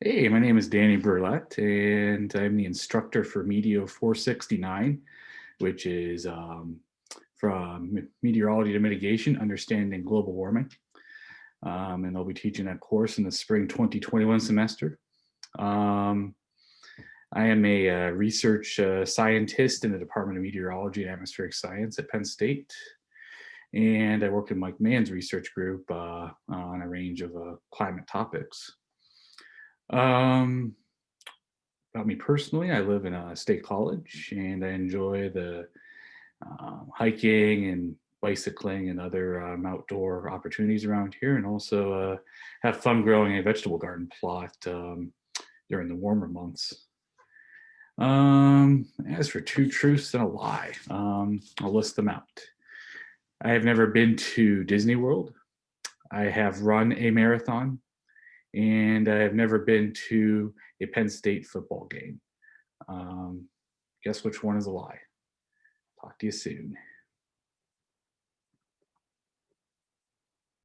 Hey, my name is Danny Brouillette, and I'm the instructor for Meteo 469, which is um, from meteorology to mitigation, understanding global warming. Um, and I'll be teaching that course in the spring 2021 semester. Um, I am a uh, research uh, scientist in the Department of Meteorology and Atmospheric Science at Penn State. And I work in Mike Mann's research group uh, on a range of uh, climate topics. Um, about me personally, I live in a state college and I enjoy the uh, hiking and bicycling and other um, outdoor opportunities around here and also uh, have fun growing a vegetable garden plot um, during the warmer months. Um, as for two truths and a lie, um, I'll list them out. I have never been to Disney World. I have run a marathon and I've never been to a Penn State football game. Um, guess which one is a lie? Talk to you soon.